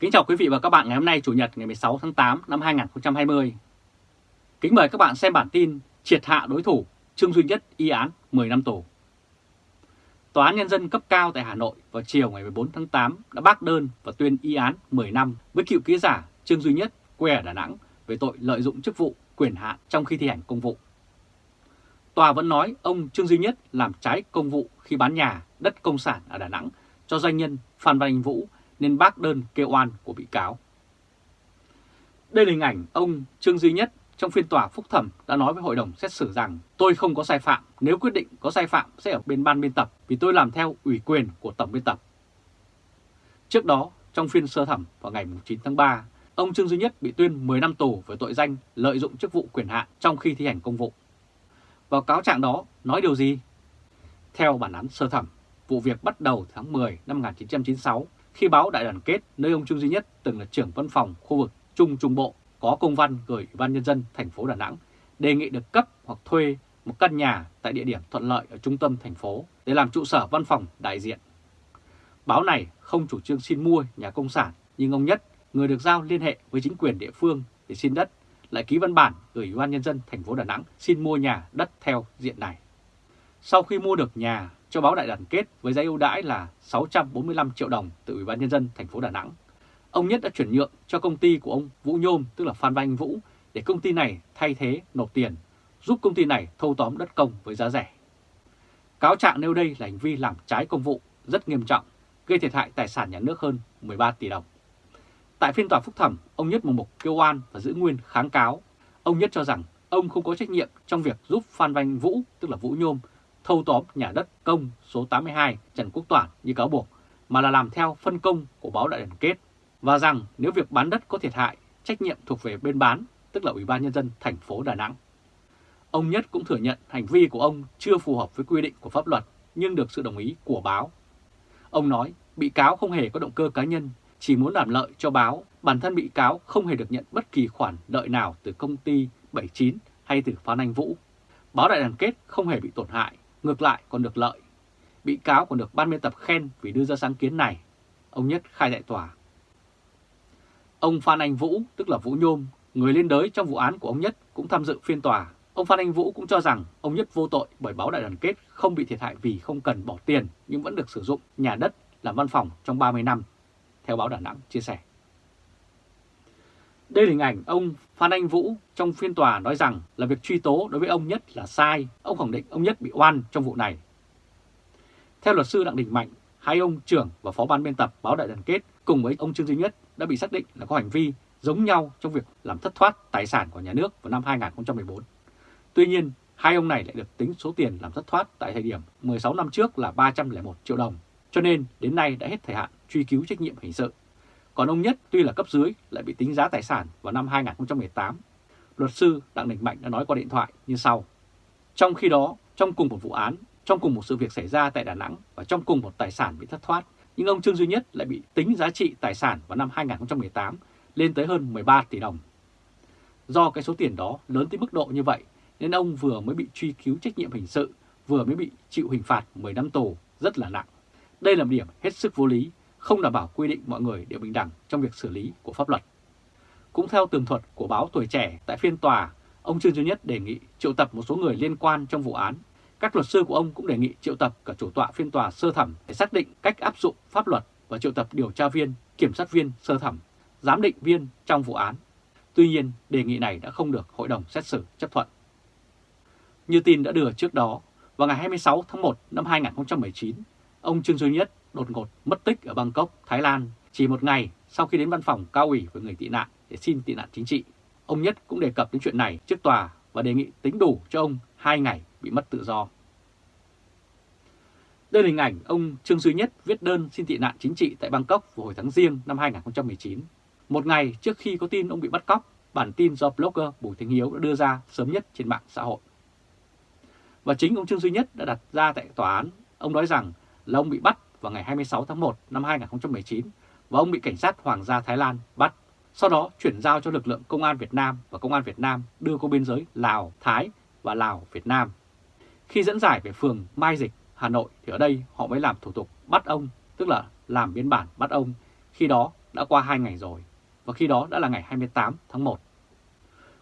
Kính chào quý vị và các bạn ngày hôm nay Chủ nhật ngày 16 tháng 8 năm 2020. Kính mời các bạn xem bản tin triệt hạ đối thủ Trương Duy Nhất y án 10 năm tù. Tòa án Nhân dân cấp cao tại Hà Nội vào chiều ngày 14 tháng 8 đã bác đơn và tuyên y án 10 năm với cựu ký giả Trương Duy Nhất quê ở Đà Nẵng về tội lợi dụng chức vụ quyền hạn trong khi thi hành công vụ. Tòa vẫn nói ông Trương Duy Nhất làm trái công vụ khi bán nhà, đất công sản ở Đà Nẵng cho doanh nhân Phan Văn Anh Vũ nên bác đơn kêu oan của bị cáo. Đây là hình ảnh ông Trương Duy Nhất trong phiên tòa phúc thẩm đã nói với hội đồng xét xử rằng tôi không có sai phạm, nếu quyết định có sai phạm sẽ ở bên ban biên tập vì tôi làm theo ủy quyền của tổng biên tập. Trước đó, trong phiên sơ thẩm vào ngày 9 tháng 3, ông Trương Duy Nhất bị tuyên 10 năm tù với tội danh lợi dụng chức vụ quyền hạn trong khi thi hành công vụ. Vào cáo trạng đó nói điều gì? Theo bản án sơ thẩm, vụ việc bắt đầu tháng 10 năm 1996 khi báo Đại đoàn kết nơi ông Trương Duy Nhất từng là trưởng văn phòng khu vực Trung Trung Bộ có công văn gửi Ủy ban Nhân dân thành phố Đà Nẵng đề nghị được cấp hoặc thuê một căn nhà tại địa điểm thuận lợi ở trung tâm thành phố để làm trụ sở văn phòng đại diện. Báo này không chủ trương xin mua nhà công sản nhưng ông Nhất, người được giao liên hệ với chính quyền địa phương để xin đất, lại ký văn bản gửi Ủy ban Nhân dân thành phố Đà Nẵng xin mua nhà đất theo diện này. Sau khi mua được nhà, cho báo Đại đoàn kết với giá ưu đãi là 645 triệu đồng từ Ủy ban nhân dân thành phố Đà Nẵng. Ông Nhất đã chuyển nhượng cho công ty của ông Vũ Nhôm, tức là Phan Văn Vũ, để công ty này thay thế nộp tiền, giúp công ty này thâu tóm đất công với giá rẻ. Cáo trạng nêu đây là hành vi làm trái công vụ rất nghiêm trọng, gây thiệt hại tài sản nhà nước hơn 13 tỷ đồng. Tại phiên tòa phúc thẩm, ông Nhất một mục kêu oan và giữ nguyên kháng cáo. Ông Nhất cho rằng ông không có trách nhiệm trong việc giúp Phan Văn Vũ, tức là Vũ Nhôm, thâu tóm nhà đất công số 82 Trần Quốc Toản như cáo buộc, mà là làm theo phân công của báo đại đoàn kết, và rằng nếu việc bán đất có thiệt hại, trách nhiệm thuộc về bên bán, tức là Ủy ban Nhân dân thành phố Đà Nẵng. Ông Nhất cũng thừa nhận hành vi của ông chưa phù hợp với quy định của pháp luật, nhưng được sự đồng ý của báo. Ông nói bị cáo không hề có động cơ cá nhân, chỉ muốn làm lợi cho báo, bản thân bị cáo không hề được nhận bất kỳ khoản lợi nào từ công ty 79 hay từ Phan Anh Vũ. Báo đại đoàn kết không hề bị tổn hại, ngược lại còn được lợi. Bị cáo còn được ban biên tập khen vì đưa ra sáng kiến này, ông Nhất khai tại tòa. Ông Phan Anh Vũ, tức là Vũ Nhôm, người liên đới trong vụ án của ông Nhất cũng tham dự phiên tòa. Ông Phan Anh Vũ cũng cho rằng ông Nhất vô tội bởi báo đại đoàn kết không bị thiệt hại vì không cần bỏ tiền nhưng vẫn được sử dụng nhà đất làm văn phòng trong 30 năm, theo báo Đà Nẵng chia sẻ. Đây là hình ảnh ông Phan Anh Vũ trong phiên tòa nói rằng là việc truy tố đối với ông Nhất là sai. Ông khẳng định ông Nhất bị oan trong vụ này. Theo luật sư Đặng Đình Mạnh, hai ông trưởng và phó ban biên tập báo Đại đoàn kết cùng với ông Trương Duy Nhất đã bị xác định là có hành vi giống nhau trong việc làm thất thoát tài sản của nhà nước vào năm 2014. Tuy nhiên, hai ông này lại được tính số tiền làm thất thoát tại thời điểm 16 năm trước là 301 triệu đồng, cho nên đến nay đã hết thời hạn truy cứu trách nhiệm hình sự. Còn ông Nhất tuy là cấp dưới lại bị tính giá tài sản vào năm 2018. Luật sư Đặng Đình Mạnh đã nói qua điện thoại như sau. Trong khi đó, trong cùng một vụ án, trong cùng một sự việc xảy ra tại Đà Nẵng và trong cùng một tài sản bị thất thoát, nhưng ông Trương Duy Nhất lại bị tính giá trị tài sản vào năm 2018 lên tới hơn 13 tỷ đồng. Do cái số tiền đó lớn tới mức độ như vậy nên ông vừa mới bị truy cứu trách nhiệm hình sự, vừa mới bị chịu hình phạt 10 năm tù rất là nặng. Đây là một điểm hết sức vô lý không đảm bảo quy định mọi người đều bình đẳng trong việc xử lý của pháp luật. Cũng theo tường thuật của báo Tuổi Trẻ tại phiên tòa, ông Trương Duy Nhất đề nghị triệu tập một số người liên quan trong vụ án. Các luật sư của ông cũng đề nghị triệu tập cả chủ tọa phiên tòa sơ thẩm để xác định cách áp dụng pháp luật và triệu tập điều tra viên, kiểm sát viên sơ thẩm, giám định viên trong vụ án. Tuy nhiên, đề nghị này đã không được Hội đồng xét xử chấp thuận. Như tin đã đưa trước đó, vào ngày 26 tháng 1 năm 2019, ông Trương Duy Nhất đột ngột mất tích ở Bangkok, Thái Lan chỉ một ngày sau khi đến văn phòng cao ủy với người tị nạn để xin tị nạn chính trị. Ông Nhất cũng đề cập đến chuyện này trước tòa và đề nghị tính đủ cho ông hai ngày bị mất tự do. Đây là hình ảnh ông Trương Duy Nhất viết đơn xin tị nạn chính trị tại Bangkok vào hồi tháng Giêng năm 2019. Một ngày trước khi có tin ông bị bắt cóc, bản tin do blogger Bùi Thanh Hiếu đã đưa ra sớm nhất trên mạng xã hội. Và chính ông Trương Duy Nhất đã đặt ra tại tòa án, ông nói rằng là ông bị bắt vào ngày 26 tháng 1 năm 2019 và ông bị cảnh sát Hoàng gia Thái Lan bắt. Sau đó chuyển giao cho lực lượng Công an Việt Nam và Công an Việt Nam đưa qua biên giới Lào, Thái và Lào, Việt Nam. Khi dẫn giải về phường Mai Dịch, Hà Nội thì ở đây họ mới làm thủ tục bắt ông, tức là làm biên bản bắt ông. Khi đó đã qua 2 ngày rồi, và khi đó đã là ngày 28 tháng 1.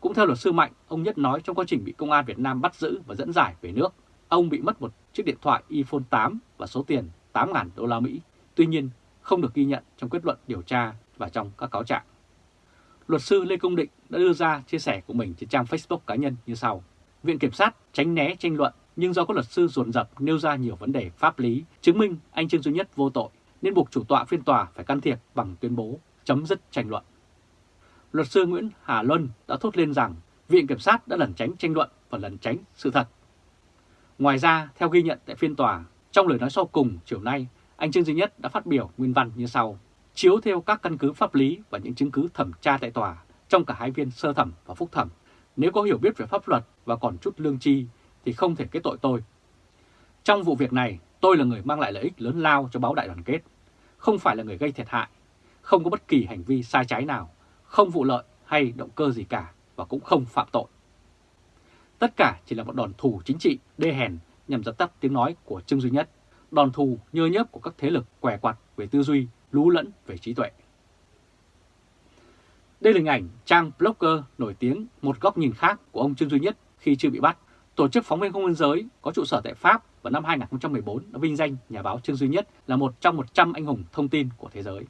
Cũng theo luật sư Mạnh, ông Nhất nói trong quá trình bị công an Việt Nam bắt giữ và dẫn giải về nước, ông bị mất một chiếc điện thoại iPhone 8 và số tiền 8.000 đô la Mỹ. Tuy nhiên, không được ghi nhận trong kết luận điều tra và trong các cáo trạng. Luật sư Lê Công Định đã đưa ra chia sẻ của mình trên trang Facebook cá nhân như sau. Viện Kiểm sát tránh né tranh luận nhưng do các luật sư dồn dập nêu ra nhiều vấn đề pháp lý chứng minh anh Trương Duy Nhất vô tội nên buộc chủ tọa phiên tòa phải can thiệp bằng tuyên bố chấm dứt tranh luận. Luật sư Nguyễn Hà Luân đã thốt lên rằng Viện Kiểm sát đã lẩn tránh tranh luận và lẩn tránh sự thật. Ngoài ra, theo ghi nhận tại phiên tòa, trong lời nói sau cùng chiều nay, anh Trương Duy Nhất đã phát biểu nguyên văn như sau. Chiếu theo các căn cứ pháp lý và những chứng cứ thẩm tra tại tòa trong cả hai viên sơ thẩm và phúc thẩm, nếu có hiểu biết về pháp luật và còn chút lương tri thì không thể kết tội tôi. Trong vụ việc này, tôi là người mang lại lợi ích lớn lao cho báo đại đoàn kết, không phải là người gây thiệt hại, không có bất kỳ hành vi sai trái nào, không vụ lợi hay động cơ gì cả và cũng không phạm tội. Tất cả chỉ là một đòn thù chính trị đê hèn nhằm dập tắt tiếng nói của Trương Duy Nhất, đòn thù nhơ nhớp của các thế lực què quặt về tư duy, lú lẫn về trí tuệ. Đây là hình ảnh trang blogger nổi tiếng một góc nhìn khác của ông Trương Duy Nhất khi chưa bị bắt. Tổ chức phóng viên không biên giới có trụ sở tại Pháp vào năm 2014 đã vinh danh nhà báo Trương Duy Nhất là một trong 100 anh hùng thông tin của thế giới.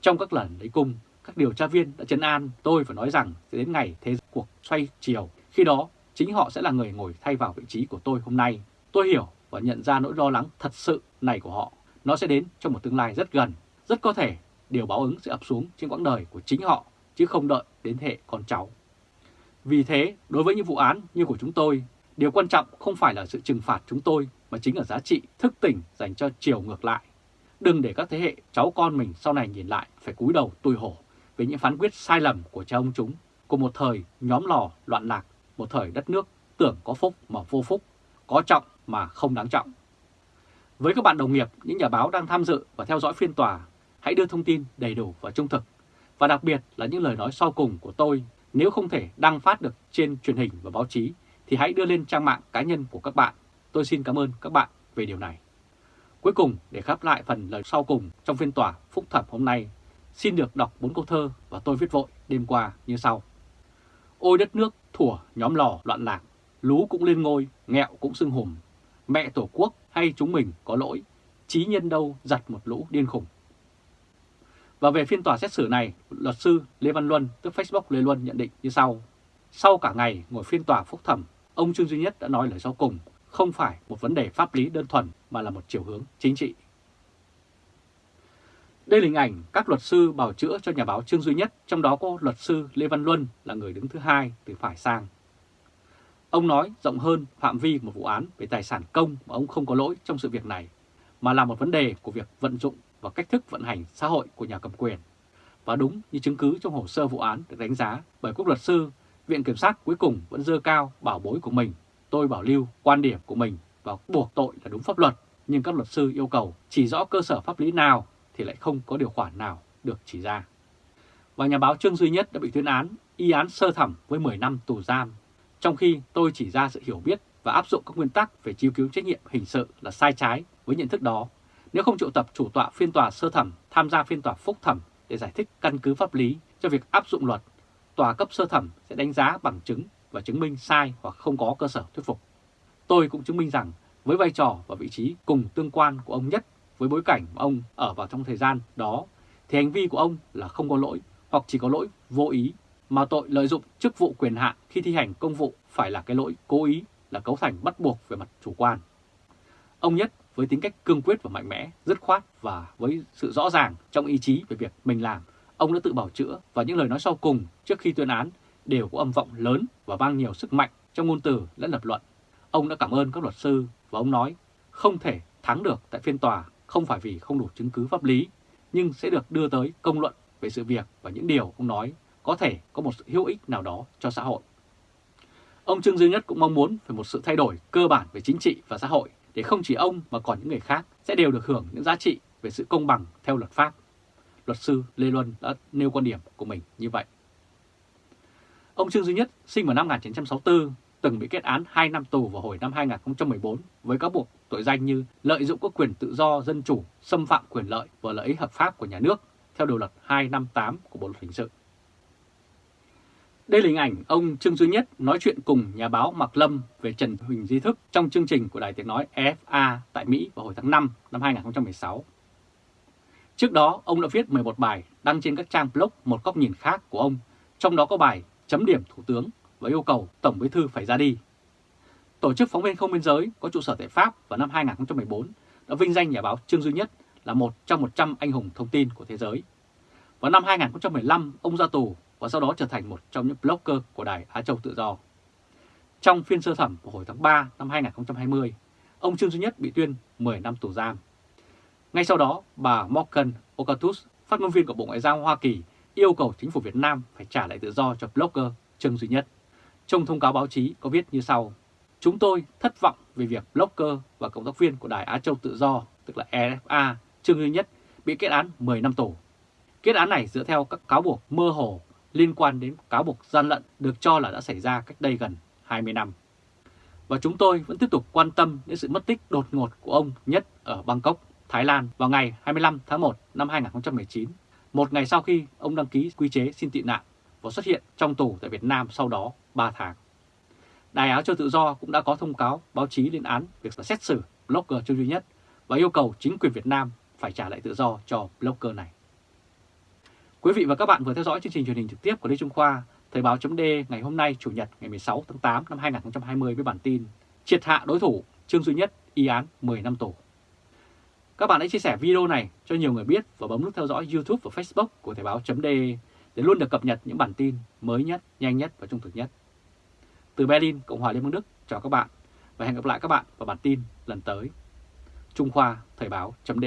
Trong các lần lấy cung, các điều tra viên đã chấn an tôi và nói rằng sẽ đến ngày thế cuộc xoay chiều. Khi đó, chính họ sẽ là người ngồi thay vào vị trí của tôi hôm nay. Tôi hiểu và nhận ra nỗi lo lắng thật sự này của họ. Nó sẽ đến trong một tương lai rất gần. Rất có thể điều báo ứng sẽ ập xuống trên quãng đời của chính họ, chứ không đợi đến hệ con cháu. Vì thế, đối với những vụ án như của chúng tôi, điều quan trọng không phải là sự trừng phạt chúng tôi, mà chính là giá trị thức tỉnh dành cho chiều ngược lại. Đừng để các thế hệ cháu con mình sau này nhìn lại phải cúi đầu tui hổ về những phán quyết sai lầm của cha ông chúng, của một thời nhóm lò loạn lạc, một thời đất nước tưởng có phúc mà vô phúc, có trọng mà không đáng trọng. Với các bạn đồng nghiệp, những nhà báo đang tham dự và theo dõi phiên tòa, hãy đưa thông tin đầy đủ và trung thực, và đặc biệt là những lời nói sau cùng của tôi nếu không thể đăng phát được trên truyền hình và báo chí thì hãy đưa lên trang mạng cá nhân của các bạn. Tôi xin cảm ơn các bạn về điều này. Cuối cùng, để khép lại phần lời sau cùng trong phiên tòa phúc thẩm hôm nay, xin được đọc bốn câu thơ và tôi viết vội đêm qua như sau. Ôi đất nước thủa nhóm lò loạn lạc, lú cũng lên ngôi, nghẹo cũng sưng hùm. Mẹ tổ quốc hay chúng mình có lỗi, trí nhân đâu giặt một lũ điên khủng. Và về phiên tòa xét xử này, luật sư Lê Văn Luân, tức Facebook Lê Luân nhận định như sau. Sau cả ngày ngồi phiên tòa phúc thẩm, ông Trương Duy Nhất đã nói lời sau cùng, không phải một vấn đề pháp lý đơn thuần mà là một chiều hướng chính trị. Đây là hình ảnh các luật sư bảo chữa cho nhà báo Trương Duy Nhất, trong đó có luật sư Lê Văn Luân là người đứng thứ hai từ phải sang. Ông nói rộng hơn phạm vi một vụ án về tài sản công mà ông không có lỗi trong sự việc này, mà là một vấn đề của việc vận dụng và cách thức vận hành xã hội của nhà cầm quyền. Và đúng như chứng cứ trong hồ sơ vụ án được đánh giá bởi quốc luật sư, Viện Kiểm sát cuối cùng vẫn dơ cao bảo bối của mình. Tôi bảo lưu quan điểm của mình và buộc tội là đúng pháp luật, nhưng các luật sư yêu cầu chỉ rõ cơ sở pháp lý nào thì lại không có điều khoản nào được chỉ ra. Và nhà báo Trương Duy Nhất đã bị tuyên án, y án sơ thẩm với 10 năm tù giam, trong khi tôi chỉ ra sự hiểu biết và áp dụng các nguyên tắc về chiếu cứu trách nhiệm hình sự là sai trái với nhận thức đó nếu không triệu tập chủ tọa phiên tòa sơ thẩm tham gia phiên tòa phúc thẩm để giải thích căn cứ pháp lý cho việc áp dụng luật, tòa cấp sơ thẩm sẽ đánh giá bằng chứng và chứng minh sai hoặc không có cơ sở thuyết phục. Tôi cũng chứng minh rằng với vai trò và vị trí cùng tương quan của ông Nhất với bối cảnh mà ông ở vào trong thời gian đó thì hành vi của ông là không có lỗi hoặc chỉ có lỗi vô ý mà tội lợi dụng chức vụ quyền hạn khi thi hành công vụ phải là cái lỗi cố ý là cấu thành bắt buộc về mặt chủ quan. Ông Nhất với tính cách cương quyết và mạnh mẽ, dứt khoát và với sự rõ ràng trong ý chí về việc mình làm, ông đã tự bảo chữa và những lời nói sau cùng trước khi tuyên án đều có âm vọng lớn và mang nhiều sức mạnh trong ngôn từ lẫn lập luận. Ông đã cảm ơn các luật sư và ông nói không thể thắng được tại phiên tòa không phải vì không đủ chứng cứ pháp lý, nhưng sẽ được đưa tới công luận về sự việc và những điều ông nói có thể có một sự hữu ích nào đó cho xã hội. Ông Trương Duy Nhất cũng mong muốn về một sự thay đổi cơ bản về chính trị và xã hội để không chỉ ông mà còn những người khác sẽ đều được hưởng những giá trị về sự công bằng theo luật pháp. Luật sư Lê Luân đã nêu quan điểm của mình như vậy. Ông Trương Duy Nhất sinh vào năm 1964, từng bị kết án 2 năm tù vào hồi năm 2014 với cáo buộc tội danh như lợi dụng các quyền tự do dân chủ, xâm phạm quyền lợi và lợi ích hợp pháp của nhà nước theo điều luật 258 của Bộ Luật Hình sự. Đây là hình ảnh ông Trương Duy Nhất nói chuyện cùng nhà báo Mạc Lâm về Trần Huỳnh Di Thức trong chương trình của Đài Tiếng Nói EFA tại Mỹ vào hồi tháng 5 năm 2016. Trước đó, ông đã viết 11 bài đăng trên các trang blog một góc nhìn khác của ông, trong đó có bài chấm điểm Thủ tướng và yêu cầu Tổng Bí Thư phải ra đi. Tổ chức Phóng viên Không Biên Giới có trụ sở tại Pháp vào năm 2014 đã vinh danh nhà báo Trương Duy Nhất là một trong 100 anh hùng thông tin của thế giới. Vào năm 2015, ông ra tù và sau đó trở thành một trong những blogger của Đài Á Châu Tự Do. Trong phiên sơ thẩm vào hồi tháng 3 năm 2020, ông Trương Duy Nhất bị tuyên 10 năm tù giam. Ngay sau đó, bà Morgan Okatus, phát ngôn viên của Bộ Ngoại giao Hoa Kỳ, yêu cầu chính phủ Việt Nam phải trả lại tự do cho blogger Trương Duy Nhất. Trong thông cáo báo chí có viết như sau, Chúng tôi thất vọng về việc blogger và cộng tác viên của Đài Á Châu Tự Do, tức là EFA, Trương Duy Nhất, bị kết án 10 năm tù. Kết án này dựa theo các cáo buộc mơ hồ liên quan đến cáo buộc gian lận được cho là đã xảy ra cách đây gần 20 năm. Và chúng tôi vẫn tiếp tục quan tâm đến sự mất tích đột ngột của ông Nhất ở Bangkok, Thái Lan vào ngày 25 tháng 1 năm 2019, một ngày sau khi ông đăng ký quy chế xin tị nạn và xuất hiện trong tù tại Việt Nam sau đó 3 tháng. Đài Áo cho Tự Do cũng đã có thông cáo báo chí lên án việc xét xử blogger Trương Duy Nhất và yêu cầu chính quyền Việt Nam phải trả lại tự do cho blogger này. Quý vị và các bạn vừa theo dõi chương trình truyền hình trực tiếp của Lê Trung Khoa, Thời báo chấm ngày hôm nay Chủ nhật ngày 16 tháng 8 năm 2020 với bản tin Triệt hạ đối thủ Trương Duy Nhất y án 10 năm tù. Các bạn hãy chia sẻ video này cho nhiều người biết và bấm nút theo dõi YouTube và Facebook của Thời báo chấm để luôn được cập nhật những bản tin mới nhất, nhanh nhất và trung thực nhất. Từ Berlin, Cộng hòa Liên bang Đức, chào các bạn và hẹn gặp lại các bạn vào bản tin lần tới. Trung Khoa Thời báo chấm